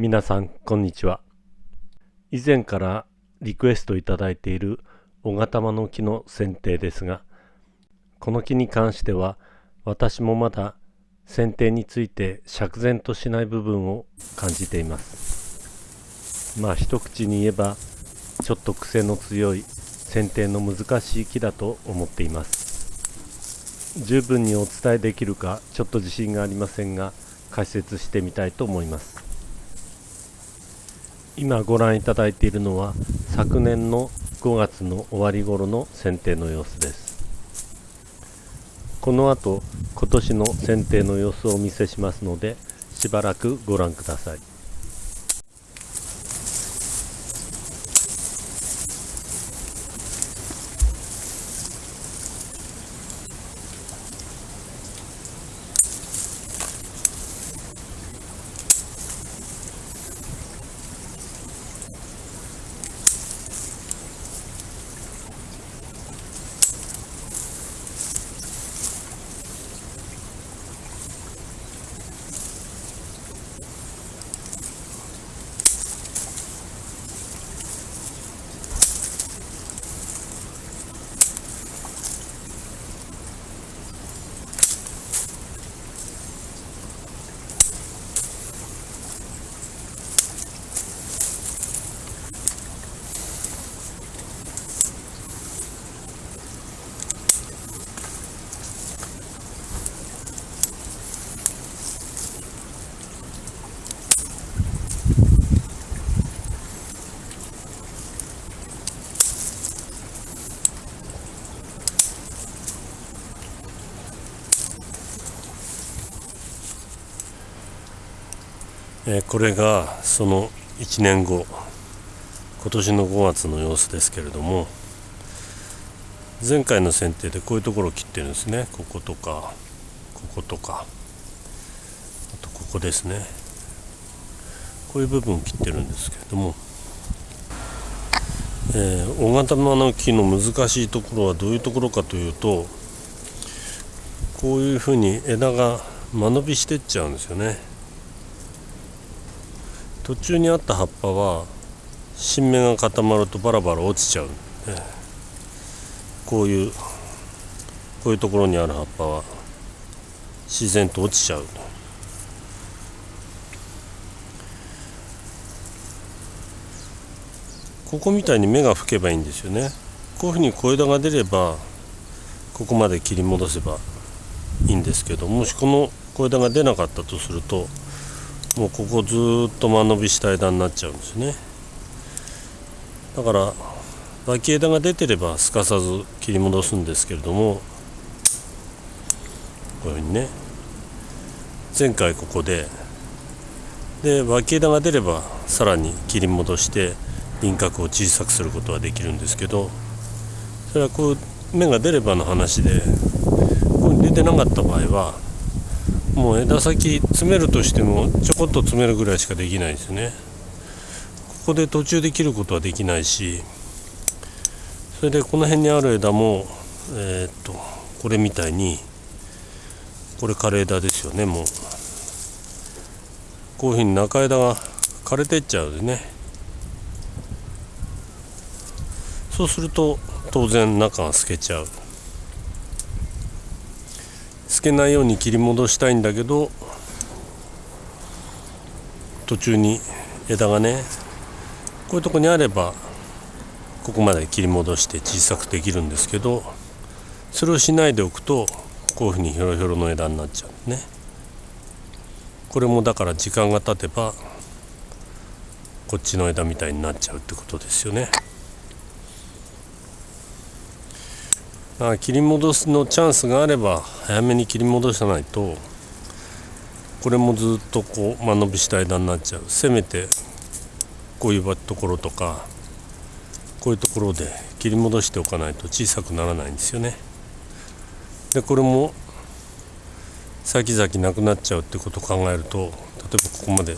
皆さんこんにちは。以前からリクエストいただいている小型間の木の剪定ですがこの木に関しては私もまだ剪定について釈然としない部分を感じています。まあ一口に言えばちょっと癖の強い剪定の難しい木だと思っています。十分にお伝えできるかちょっと自信がありませんが解説してみたいと思います。今ご覧いただいているのは昨年の5月の終わり頃の剪定の様子です。この後今年の剪定の様子をお見せしますのでしばらくご覧ください。えこれがその1年後今年の5月の様子ですけれども前回の剪定でこういうところを切ってるんですね。こことかこことかあとここですね。こういう部分を切ってるんですけれども、えー、大型の木の難しいところはどういうところかというとこういうふうに枝が間延びしてっちゃうんですよね。途中にあった葉っぱは新芽が固まるとバラバラ落ちちゃうこういうこういうところにある葉っぱは自然と落ちちゃう。ここみたいに芽が吹けばいいんですよね。こういうふうに小枝が出ればここまで切り戻せばいいんですけどもしこの小枝が出なかったとするともうここずっと間延びした枝になっちゃうんですね。だから脇枝が出てればすかさず切り戻すんですけれどもこういうふうにね。前回ここでで脇枝が出ればさらに切り戻して輪郭を小さくすることはできるんですけどそれはこう芽が出ればの話でこう出てなかった場合はもう枝先詰めるとしてもちょこっと詰めるぐらいしかできないですね。ここで途中で切ることはできないしそれでこの辺にある枝もえー、っとこれみたいにこれ枯れ枝ですよねもう。こういうふうに中枝が枯れてっちゃうでね。そうすると当然中が透けちゃう。つけないように切り戻したいんだけど途中に枝がねこういうとこにあればここまで切り戻して小さくできるんですけどそれをしないでおくとこういうふうにひょろひょろの枝になっちゃうねこれもだから時間が経てばこっちの枝みたいになっちゃうってことですよね。あ切り戻すのチャンスがあれば早めに切り戻さないとこれもずっとこう間延びした枝になっちゃうせめてこういうところとかこういうところで切り戻しておかないと小さくならないんですよね。でこれも先々なくなっちゃうってことを考えると例えばここまで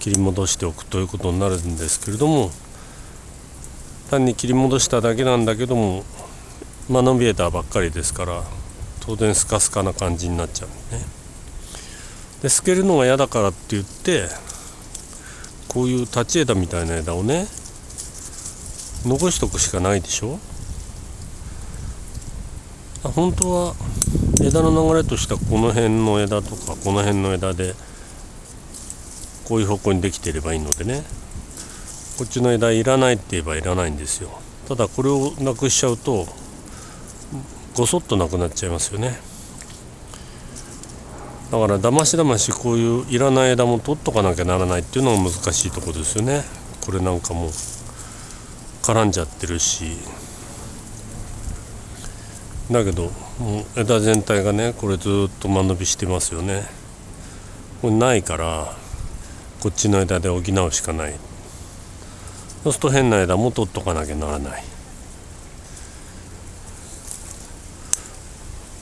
切り戻しておくということになるんですけれども単に切り戻しただけなんだけどもまあのびえたばっかりですから当然スカスカな感じになっちゃうね。で透けるのが嫌だからって言ってこういう立ち枝みたいな枝をね残しとくしかないでしょ？本当は枝の流れとしてはこの辺の枝とかこの辺の枝でこういう方向にできていればいいのでね。こっちの枝いらないって言えばいらないんですよ。ただこれをなくしちゃうとごそっとなくなっちゃいますよね。だからだましだましこういういらない枝も取っとかなきゃならないっていうのが難しいとこですよね。これなんかも絡んじゃってるし。だけどもう枝全体がねこれずっと間延びしてますよね。これないからこっちの枝で補うしかない。そうすると変な枝も取っとかなきゃならない。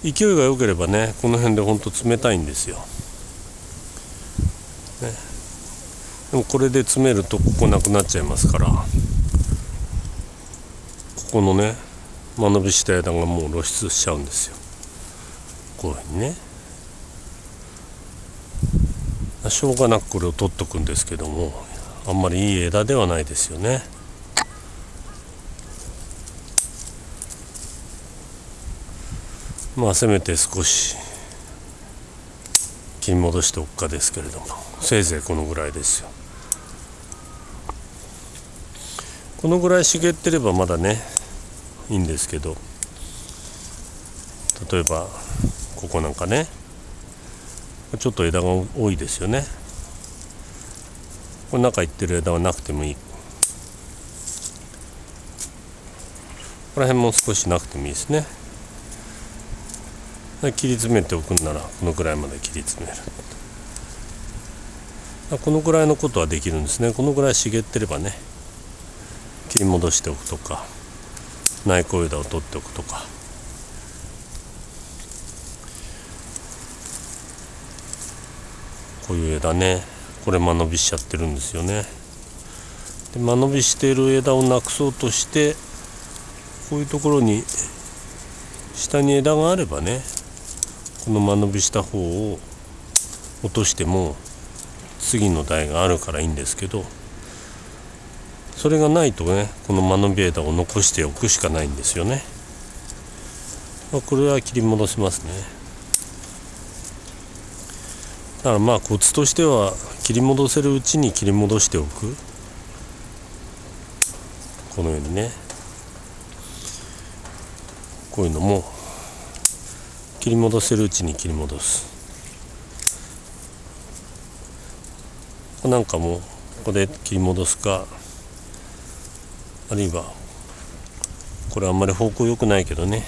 勢いが良ければねこの辺でほんと冷たいんですよ、ね、でもこれで詰めるとここなくなっちゃいますから。ここのね間延びした枝がもう露出しちゃうんですよ。こういうふうにね。しょうがなくこれを取っとくんですけどもあんまりいい枝ではないですよね。まあせめて少し切り戻しておくかですけれども。せいぜいこのぐらいですよ。このぐらい茂ってればまだねいいんですけど。例えばここなんかねちょっと枝が多いですよね。この中行ってる枝はなくてもいい。ここら辺も少しなくてもいいですね。切り詰めておくんならこのぐらいまで切り詰める。このぐらいのことはできるんですね。このぐらい茂ってればね切り戻しておくとか内向枝を取っておくとか。こういう枝ねこれ間延びしちゃってるんですよね。で間延びしている枝をなくそうとしてこういうところに下に枝があればねこの間延びした方を落としても次の台があるからいいんですけどそれがないとねこの間延び枝を残しておくしかないんですよね、まあ、これは切り戻せますね。だからまあコツとしては切り戻せるうちに切り戻しておく。このようにね。こういうのも切り戻せるうちに切り戻す。なんかもここで切り戻すかあるいはこれあんまり方向良くないけどね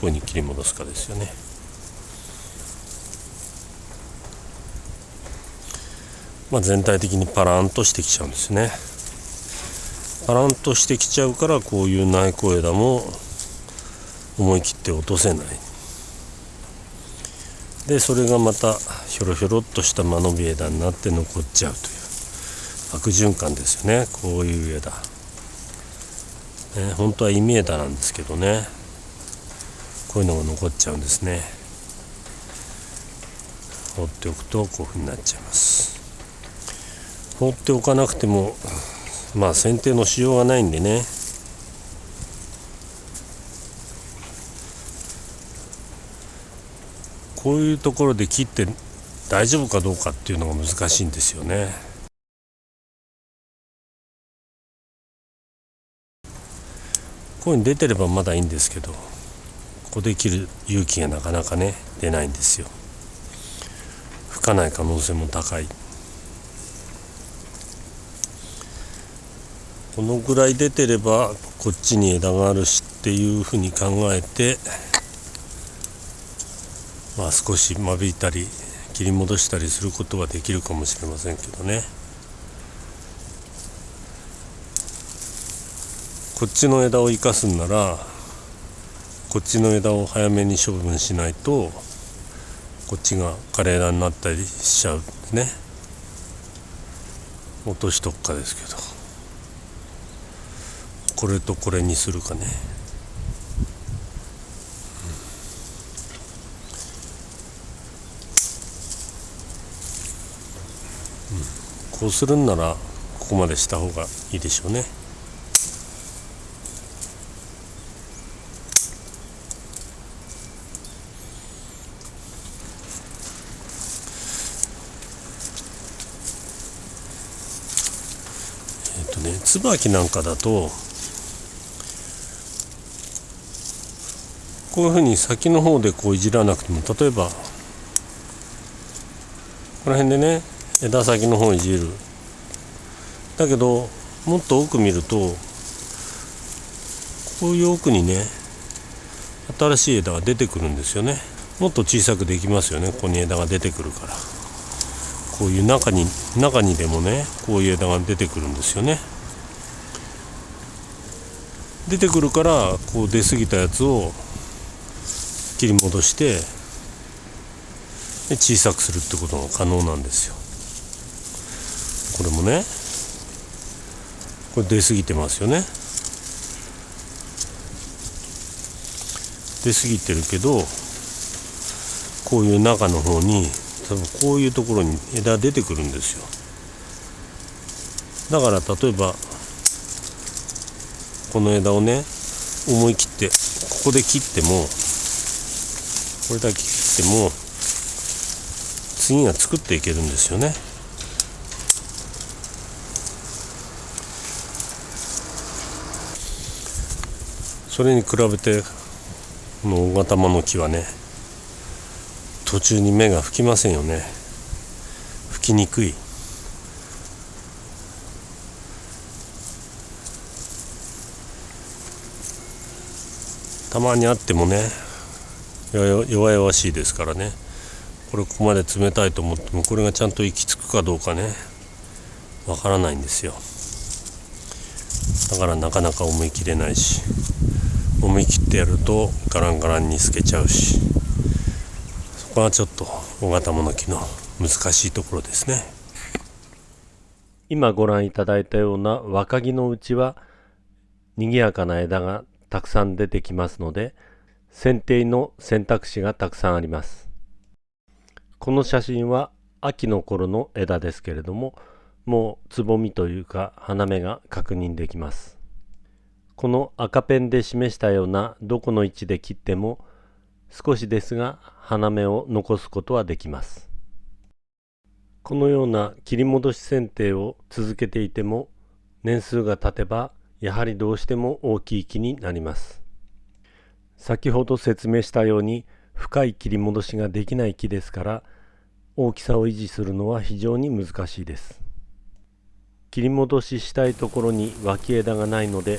こういうふうに切り戻すかですよね。まあ全体的にパランとしてきちゃうんですね。パランとしてきちゃうからこういう内向枝も思い切って落とせない。でそれがまたひょろひょろっとした間延び枝になって残っちゃうという悪循環ですよね。こういう枝、ね、本当は意味枝なんですけどね。こういうのが残っちゃうんですね。放っておくとこういうふうになっちゃいます。放っておかなくてもまあ剪定のしようがないんでね。こういうところで切って大丈夫かどうかっていうのが難しいんですよね。こういうに出てればまだいいんですけどここで切る勇気がなかなかね出ないんですよ。吹かない可能性も高い。このぐらい出てればこっちに枝があるしっていうふうに考えてまあ、少し間引いたり切り戻したりすることはできるかもしれませんけどね。こっちの枝を生かすんならこっちの枝を早めに処分しないとこっちが枯れ枝になったりしちゃうね。落としとくかですけど。これとこれにするかね。こうするんならここまでした方がいいでしょうね。えっ、とね椿なんかだとこういうふうに先の方でこういじらなくても例えばこの辺でね枝先の方いじる。だけどもっと奥見るとこういう奥にね新しい枝が出てくるんですよね。もっと小さくできますよね。ここに枝が出てくるから。こういう中に中にでもねこういう枝が出てくるんですよね。出てくるからこう出過ぎたやつを切り戻して小さくするってことが可能なんですよ。これもね。これ出過ぎてますよね。出過ぎてるけどこういう中の方に多分こういうところに枝出てくるんですよ。だから例えばこの枝をね思い切ってここで切ってもこれだけ切っても次が作っていけるんですよね。それに比べてこの大型の木はね途中に芽が吹きませんよね。吹きにくい。たまにあってもね弱々しいですからね。これここまで冷たいと思ってもこれがちゃんと行き着くかどうかねわからないんですよ。だからなかなか思い切れないし。思い切ってやるとガランガランに透けちゃうしそこはちょっと大型物木の難しいところですね。今ご覧いただいたような若木のうちは賑やかな枝がたくさん出てきますので剪定の選択肢がたくさんあります。この写真は秋の頃の枝ですけれどももうつぼみというか花芽が確認できます。この赤ペンで示したようなどこの位置で切っても少しですが花芽を残すことはできます。このような切り戻し剪定を続けていても年数が経てばやはりどうしても大きい木になります。先ほど説明したように深い切り戻しができない木ですから大きさを維持するのは非常に難しいです。切り戻ししたいところに脇枝がないので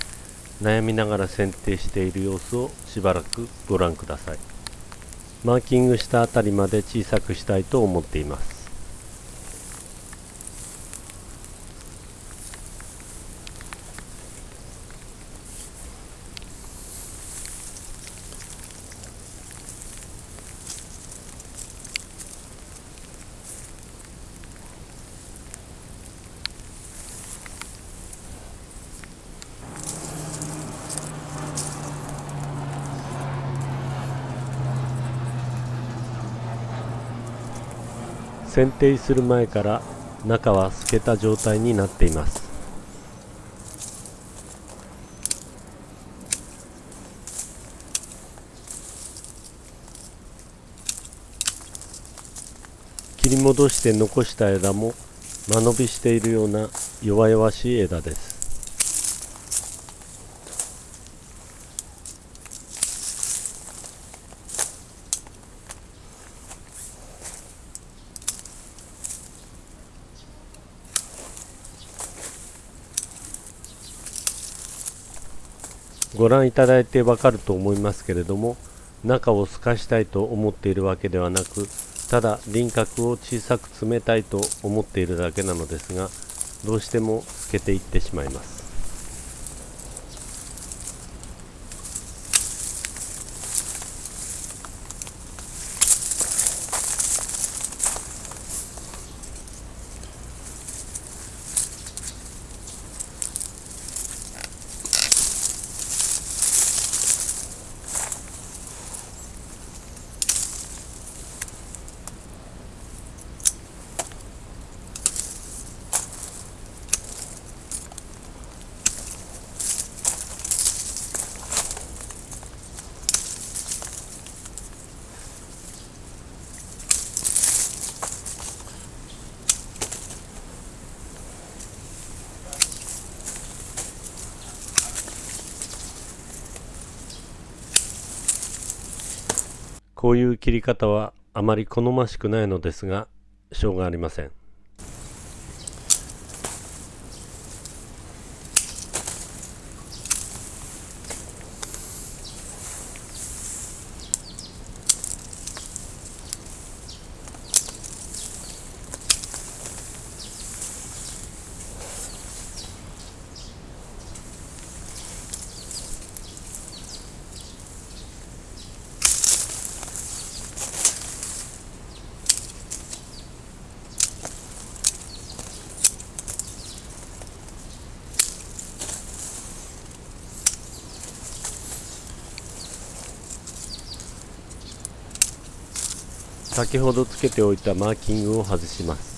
悩みながら剪定している様子をしばらくご覧ください。マーキングしたあたりまで小さくしたいと思っています。剪定する前から中は透けた状態になっています。切り戻して残した枝も間延びしているような弱々しい枝です。ご覧いただいてわかると思いますけれども中を透かしたいと思っているわけではなくただ輪郭を小さく詰めたいと思っているだけなのですがどうしても透けていってしまいます。こういう切り方はあまり好ましくないのですがしょうがありません。先ほどつけておいたマーキングを外します。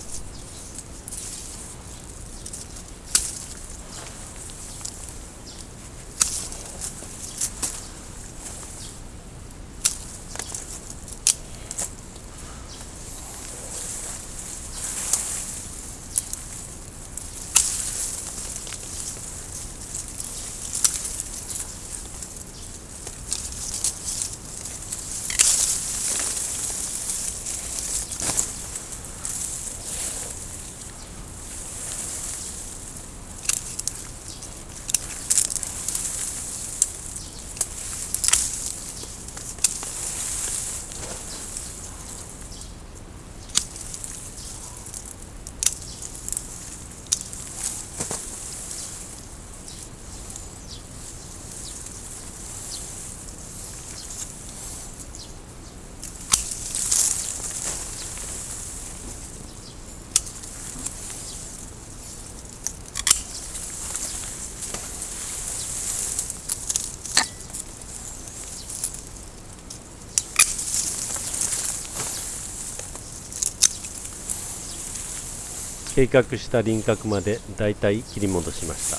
計画した輪郭までだいたい切り戻しました。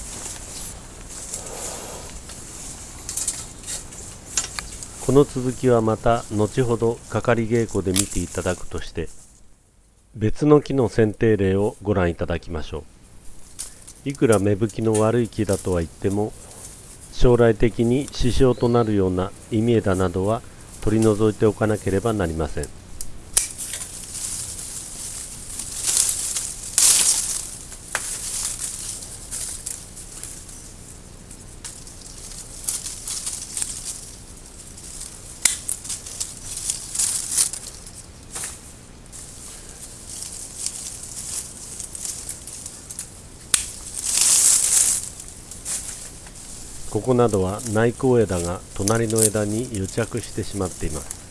この続きはまた後ほどかかり稽古で見ていただくとして別の木の剪定例をご覧いただきましょう。いくら芽吹きの悪い木だとは言っても将来的に支障となるような忌み枝などは取り除いておかなければなりません。こなどは内向枝が隣の枝に癒着してしまっています。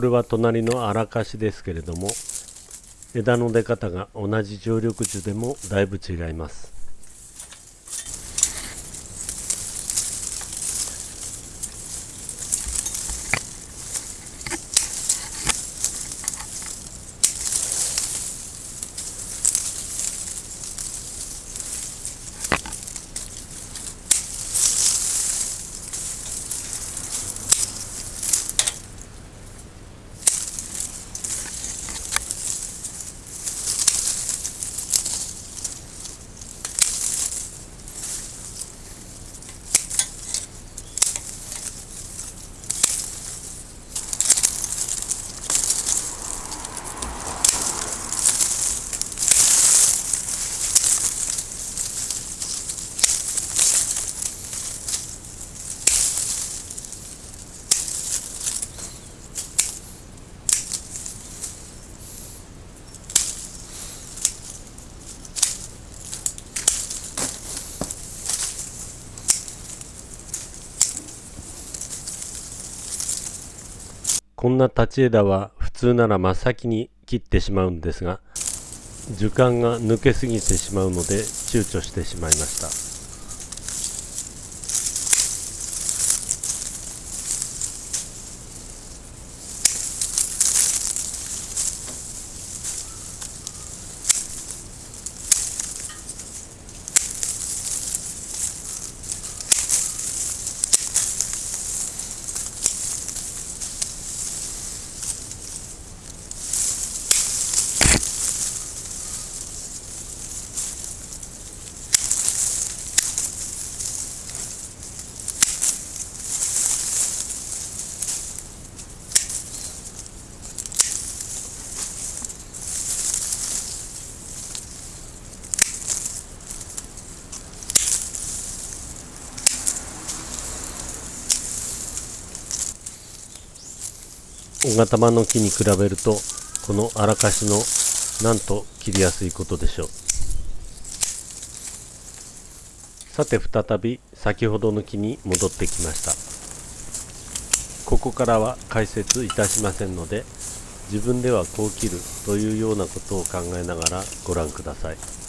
これは隣のあらかしですけれども枝の出方が同じ常緑樹でもだいぶ違います。こんな立ち枝は普通なら真っ先に切ってしまうんですが樹幹が抜けすぎてしまうので躊躇してしまいました。小型間の木に比べるとこの荒かしのなんと切りやすいことでしょう。さて再び先ほどの木に戻ってきました。ここからは解説いたしませんので自分ではこう切るというようなことを考えながらご覧ください。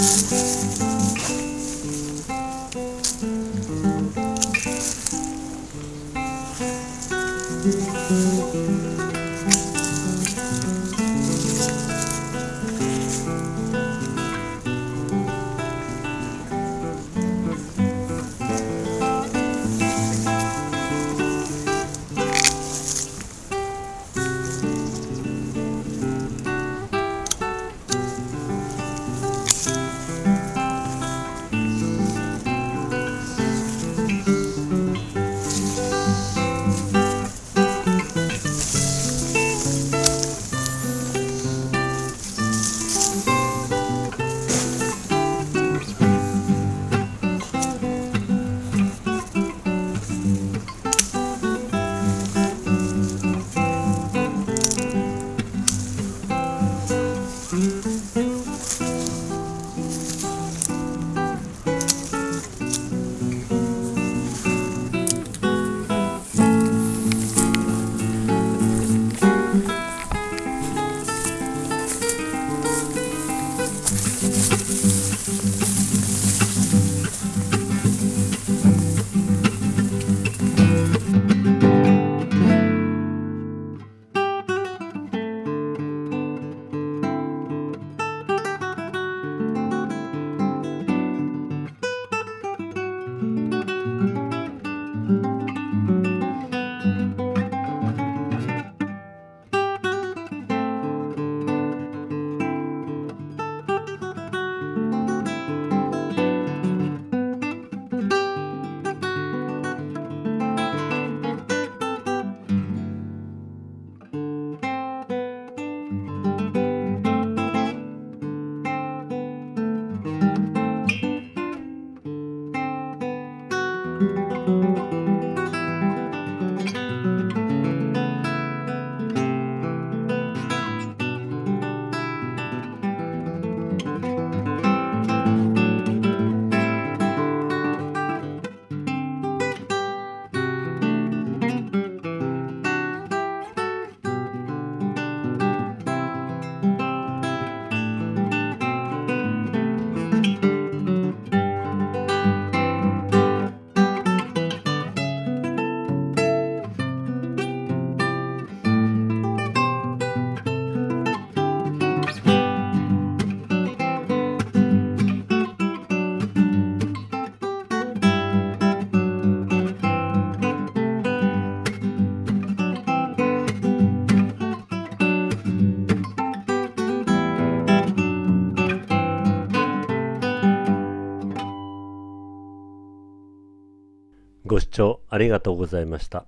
Música ありがとうございました。